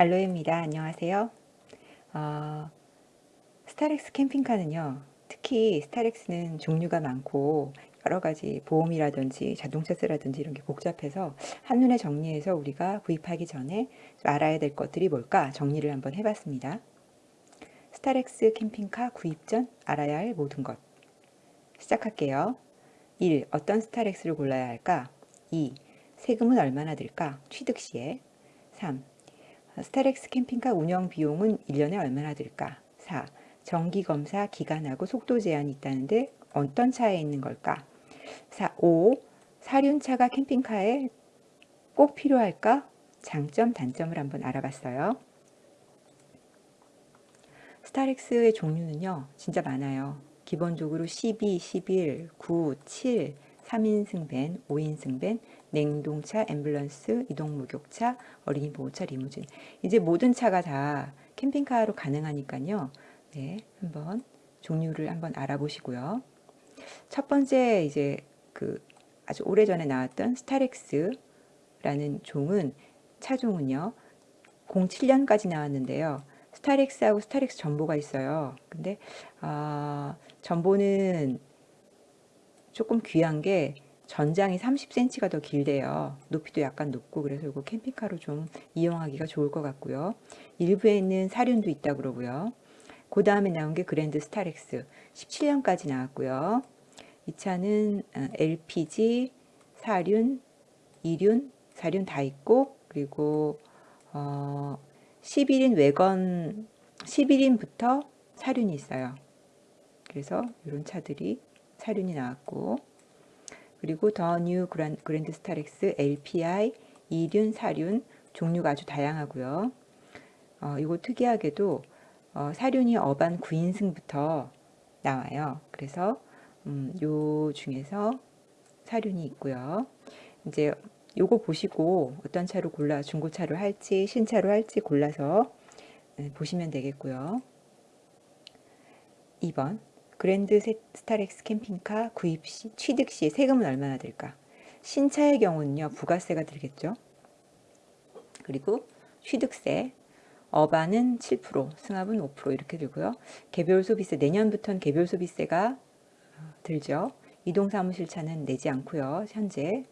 알로에입니다. 안녕하세요. 어, 스타렉스 캠핑카는요. 특히 스타렉스는 종류가 많고 여러 가지 보험이라든지 자동차세라든지 이런 게 복잡해서 한눈에 정리해서 우리가 구입하기 전에 알아야 될 것들이 뭘까 정리를 한번 해봤습니다. 스타렉스 캠핑카 구입 전 알아야 할 모든 것 시작할게요. 1. 어떤 스타렉스를 골라야 할까? 2. 세금은 얼마나 들까? 취득 시에 3. 스타렉스 캠핑카 운영 비용은 1년에 얼마나 들까? 4. 정기검사 기간하고 속도 제한이 있다는데 어떤 차에 있는 걸까? 4. 5. 사륜차가 캠핑카에 꼭 필요할까? 장점, 단점을 한번 알아봤어요. 스타렉스의 종류는요, 진짜 많아요. 기본적으로 12, 11, 9, 7, 3인승 밴, 5인승 밴, 냉동차, 앰뷸런스, 이동목욕차, 어린이 보호차, 리무진. 이제 모든 차가 다 캠핑카로 가능하니까요. 네, 한번 종류를 한번 알아보시고요. 첫 번째 이제 그 아주 오래전에 나왔던 스타렉스라는 종은 차종은요. 07년까지 나왔는데요. 스타렉스하고 스타렉스 점보가 있어요. 근데 아, 전보는 조금 귀한 게 전장이 30cm가 더 길대요. 높이도 약간 높고 그래서 이거 캠핑카로 좀 이용하기가 좋을 것 같고요. 일부에는 사륜도 있다 그러고요. 그 다음에 나온 게 그랜드 스타렉스 17년까지 나왔고요. 이 차는 LPG, 사륜, 이륜, 사륜 다 있고 그리고 어 11인 왜건 11인부터 사륜이 있어요. 그래서 이런 차들이 사륜이 나왔고 그리고 더 뉴 그랜드 스타렉스 LPI 2륜, 4륜 종류가 아주 다양하고요. 어, 이거 특이하게도 어, 사륜이 어반 9인승부터 나와요. 그래서 음, 요 중에서 사륜이 있고요. 이제 요거 보시고 어떤 차로 골라 중고차로 할지 신차로 할지 골라서 네, 보시면 되겠고요. 2번 그랜드 스타렉스 캠핑카 구입 시, 취득 시 세금은 얼마나 들까? 신차의 경우는요, 부가세가 들겠죠. 그리고 취득세, 어반은 7%, 승합은 5% 이렇게 들고요. 개별 소비세, 내년부터는 개별 소비세가 어, 들죠. 이동 사무실차는 내지 않고요. 현재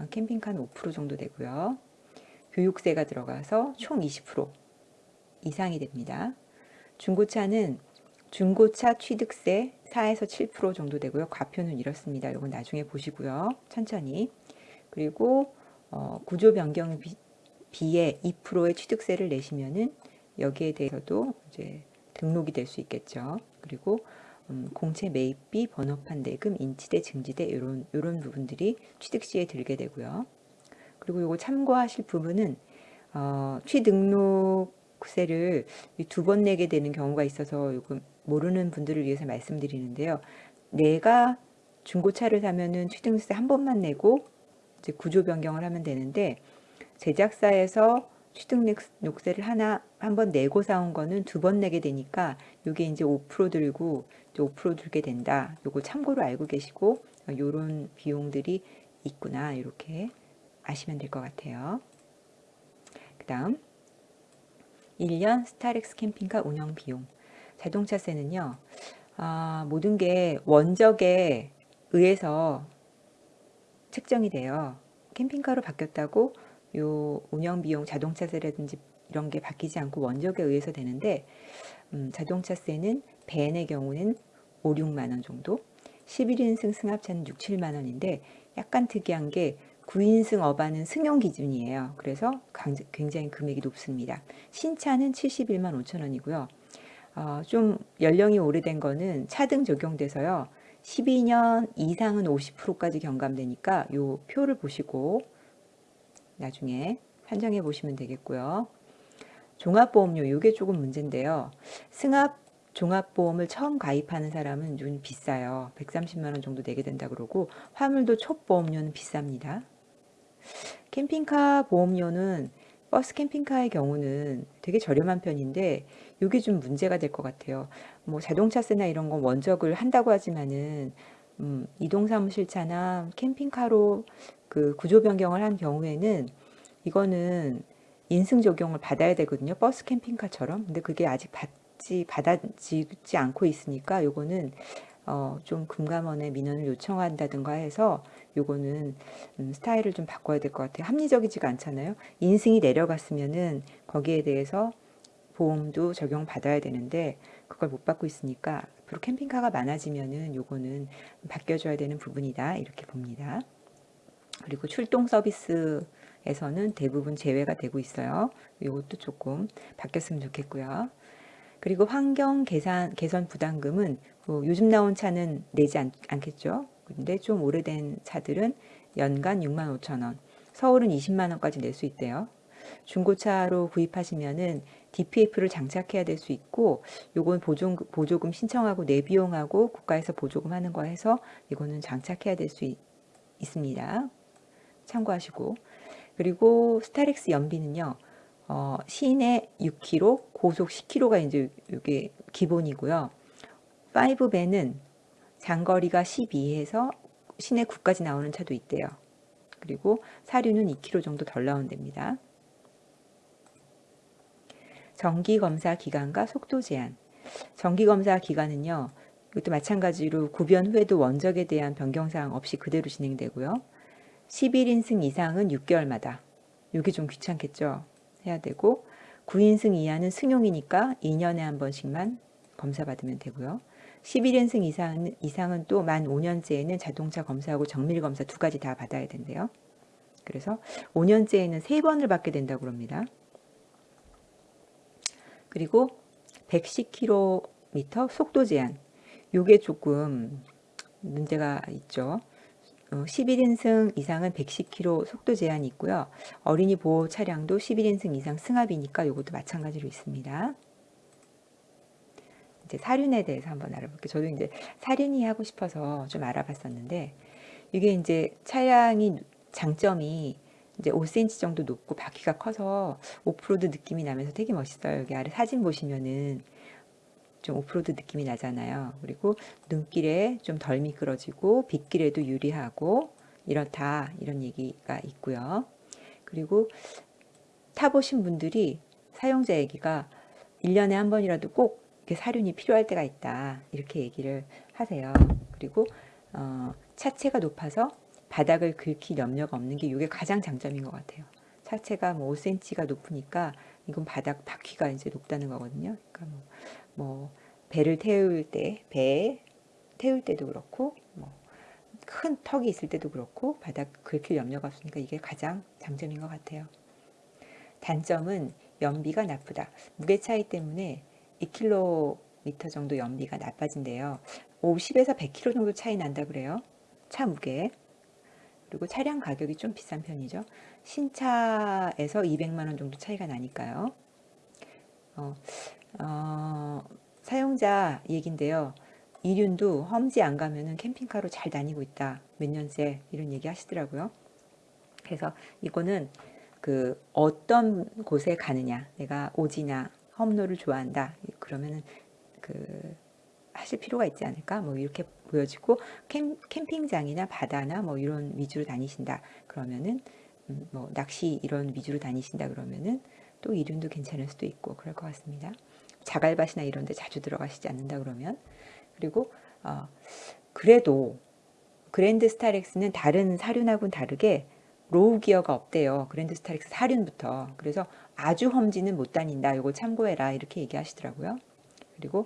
어, 캠핑카는 5% 정도 되고요. 교육세가 들어가서 총 20% 이상이 됩니다. 중고차는 중고차 취득세 4에서 7% 정도 되고요. 과표는 이렇습니다. 이건 나중에 보시고요. 천천히. 그리고 어, 구조 변경 비, 비에 2%의 취득세를 내시면은 여기에 대해서도 이제 등록이 될 수 있겠죠. 그리고 음, 공채 매입비, 번호판 대금, 인치대, 증지대 이런 이런 부분들이 취득 시에 들게 되고요. 그리고 이거 참고하실 부분은 어, 취등록 세를 두 번 내게 되는 경우가 있어서 요금 모르는 분들을 위해서 말씀드리는데요. 내가 중고차를 사면은 취등세 한 번만 내고 이제 구조 변경을 하면 되는데 제작사에서 취등록세를 하나 한 번 내고 사온 거는 두 번 내게 되니까 이게 이제 5% 들고 이제 5% 들게 된다. 요거 참고로 알고 계시고 요런 비용들이 있구나 이렇게 아시면 될 것 같아요. 그 다음 1년 스타렉스 캠핑카 운영 비용 자동차세는요. 아, 모든 게 원적에 의해서 책정이 돼요. 캠핑카로 바뀌었다고 요 운영 비용 자동차세라든지 이런 게 바뀌지 않고 원적에 의해서 되는데 음, 자동차세는 벤의 경우는 5, 6만원 정도 11인승 승합차는 6, 7만원인데 약간 특이한 게 9인승 어반은 승용 기준이에요. 그래서 굉장히 금액이 높습니다. 신차는 71만 5천원이고요. 어, 좀 연령이 오래된 거는 차등 적용돼서요. 12년 이상은 50%까지 경감되니까 요 표를 보시고 나중에 판정해 보시면 되겠고요. 종합보험료 이게 조금 문제인데요. 승합 종합보험을 처음 가입하는 사람은 좀 비싸요. 130만원 정도 내게 된다 그러고 화물도 촉보험료는 비쌉니다. 캠핑카 보험료는 버스 캠핑카의 경우는 되게 저렴한 편인데 이게 좀 문제가 될 것 같아요. 뭐 자동차세나 이런 건 원적을 한다고 하지만은 음, 이동사무실차나 캠핑카로 그 구조 변경을 한 경우에는 이거는 인승 적용을 받아야 되거든요. 버스 캠핑카처럼. 근데 그게 아직 받지 받아지지 않고 있으니까 요거는 어, 좀 금감원에 민원을 요청한다든가 해서 요거는 음, 스타일을 좀 바꿔야 될 것 같아요. 합리적이지가 않잖아요. 인승이 내려갔으면은 거기에 대해서 보험도 적용받아야 되는데 그걸 못 받고 있으니까 앞으로 캠핑카가 많아지면은 요거는 바뀌어줘야 되는 부분이다 이렇게 봅니다. 그리고 출동 서비스에서는 대부분 제외가 되고 있어요. 이것도 조금 바뀌었으면 좋겠고요. 그리고 환경 개선, 개선 부담금은 뭐 요즘 나온 차는 내지 않, 않겠죠. 근데 좀 오래된 차들은 연간 6만 5천 원, 서울은 20만 원까지 낼 수 있대요. 중고차로 구입하시면은 DPF를 장착해야 될 수 있고 요건 보조, 보조금 신청하고 내비용하고 국가에서 보조금 하는 거 해서 이거는 장착해야 될 수 있습니다. 참고하시고 그리고 스타렉스 연비는요. 어, 시내 6km, 고속 10km가 이제 이게 기본이고요. 5배는 장거리가 12에서 시내 9까지 나오는 차도 있대요. 그리고 사륜은 2km 정도 덜 나온답니다. 정기검사 기간과 속도 제한. 정기검사 기간은요. 이것도 마찬가지로 구변 후에도 원적에 대한 변경사항 없이 그대로 진행되고요. 11인승 이상은 6개월마다. 이게 좀 귀찮겠죠. 해야 되고 9인승 이하는 승용이니까 2년에 한 번씩만 검사 받으면 되고요. 11인승 이상, 이상은 또 만 5년째에는 자동차 검사하고 정밀 검사 두 가지 다 받아야 된대요. 그래서 5년째에는 세 번을 받게 된다고 합니다. 그리고 110km 속도 제한. 요게 조금 문제가 있죠. 11인승 어, 이상은 110km 속도 제한이 있고요. 어린이 보호 차량도 11인승 이상 승합이니까 이것도 마찬가지로 있습니다. 이제 사륜에 대해서 한번 알아볼게요. 저도 이제 사륜이 하고 싶어서 좀 알아봤었는데 이게 이제 차량이 장점이 이제 5cm 정도 높고 바퀴가 커서 오프로드 느낌이 나면서 되게 멋있어요. 여기 아래 사진 보시면은 좀 오프로드 느낌이 나잖아요. 그리고 눈길에 좀 덜 미끄러지고 빗길에도 유리하고 이렇다 이런 얘기가 있고요. 그리고 타보신 분들이 사용자 얘기가 1년에 한 번이라도 꼭 사륜이 필요할 때가 있다 이렇게 얘기를 하세요. 그리고 어, 차체가 높아서 바닥을 긁힐 염려가 없는 게 이게 가장 장점인 것 같아요. 차체가 뭐 5cm가 높으니까 이건 바닥 바퀴가 이제 높다는 거거든요. 그러니까 뭐, 뭐 배를 태울 때, 배 태울 때도 그렇고 뭐 큰 턱이 있을 때도 그렇고 바닥 긁힐 염려가 없으니까 이게 가장 장점인 것 같아요. 단점은 연비가 나쁘다. 무게 차이 때문에 2km 정도 연비가 나빠진대요. 50에서 100km 정도 차이 난다 그래요. 차 무게. 그리고 차량 가격이 좀 비싼 편이죠. 신차에서 200만원 정도 차이가 나니까요. 어, 어, 사용자 얘긴데요. 이륜도 험지 안 가면은 캠핑카로 잘 다니고 있다. 몇 년째 이런 얘기 하시더라고요. 그래서 이거는 그 어떤 곳에 가느냐. 내가 오지나 험로를 좋아한다. 그러면은 그 하실 필요가 있지 않을까? 뭐 이렇게 보여지고 캠, 캠핑장이나 바다나 뭐 이런 위주로 다니신다. 그러면은 음, 뭐 낚시 이런 위주로 다니신다 그러면은 또 이륜도 괜찮을 수도 있고 그럴 것 같습니다. 자갈밭이나 이런 데 자주 들어가시지 않는다 그러면 그리고 어, 그래도 그랜드 스타렉스는 다른 사륜하고는 다르게 로우 기어가 없대요. 그랜드 스타렉스 사륜부터. 그래서 아주 험지는 못 다닌다. 이거 참고해라. 이렇게 얘기하시더라고요. 그리고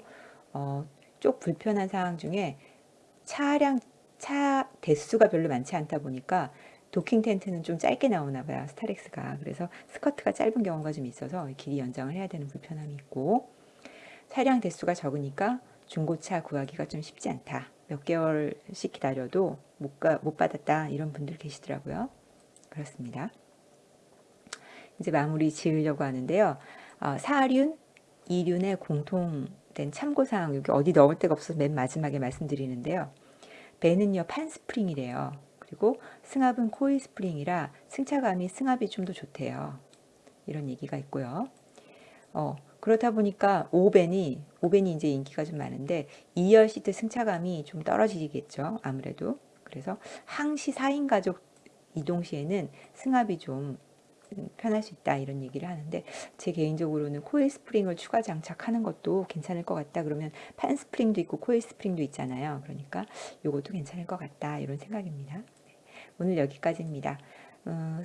어, 쪽 불편한 상황 중에 차량 차 대수가 별로 많지 않다 보니까 도킹 텐트는 좀 짧게 나오나 봐요. 스타렉스가. 그래서 스커트가 짧은 경우가 좀 있어서 길이 연장을 해야 되는 불편함이 있고 차량 대수가 적으니까 중고차 구하기가 좀 쉽지 않다. 몇 개월씩 기다려도 못, 가, 못 받았다. 이런 분들 계시더라고요. 그렇습니다. 이제 마무리 지으려고 하는데요. 어, 4륜, 2륜의 공통된 참고사항 여기 어디 넣을 데가 없어서 맨 마지막에 말씀드리는데요. 배는요 판스프링이래요. 그리고 승합은 코일 스프링이라 승차감이 승합이 좀 더 좋대요. 이런 얘기가 있고요. 어, 그렇다 보니까 오밴이 오밴이 이제 인기가 좀 많은데 2열 시트 승차감이 좀 떨어지겠죠. 아무래도. 그래서 항시 4인 가족 이동 시에는 승합이 좀 편할 수 있다 이런 얘기를 하는데 제 개인적으로는 코일 스프링을 추가 장착하는 것도 괜찮을 것 같다 그러면 판 스프링도 있고 코일 스프링도 있잖아요 그러니까 이것도 괜찮을 것 같다 이런 생각입니다 네. 오늘 여기까지입니다 어,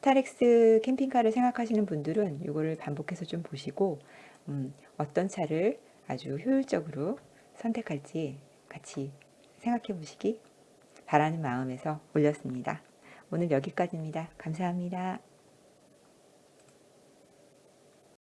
스타렉스 캠핑카를 생각하시는 분들은 이거를 반복해서 좀 보시고 음, 어떤 차를 아주 효율적으로 선택할지 같이 생각해 보시기 바라는 마음에서 올렸습니다. 오늘 여기까지입니다. 감사합니다.